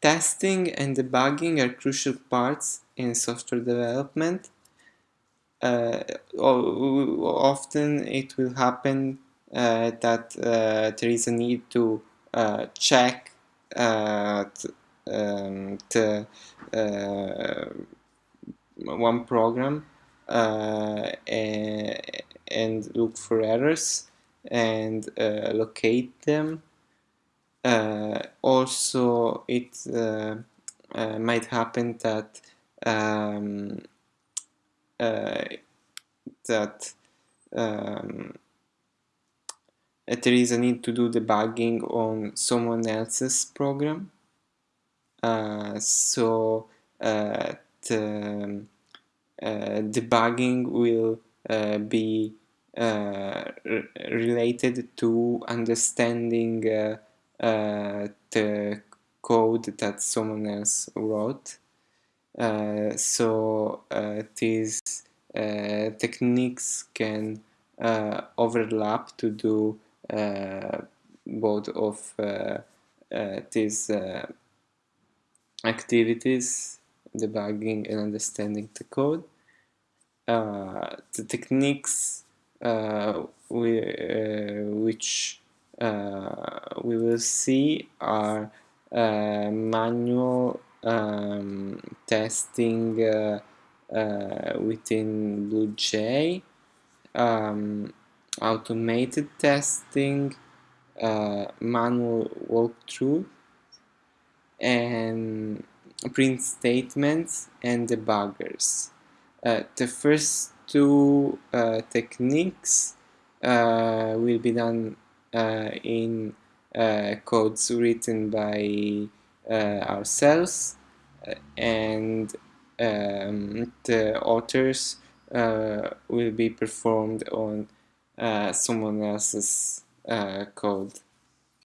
Testing and debugging are crucial parts in software development. Uh, often it will happen uh, that uh, there is a need to uh, check uh, um, one program and, look for errors and locate them also, it uh, uh, might happen that um, that um, there is a need to do debugging on someone else's program. Uh, so uh, the uh, debugging will be related to understanding uh, the code that someone else wrote. Uh, so uh, these techniques can overlap to do both of these activities, debugging and understanding the code. Uh, the techniques uh, we, uh, which uh, we will see our uh, manual um, testing uh, within BlueJ, um, automated testing, manual walkthrough, and print statements and debuggers. Uh, the first two uh, techniques uh, will be done uh, in uh, codes written by uh, ourselves and um, the authors will be performed on someone else's code.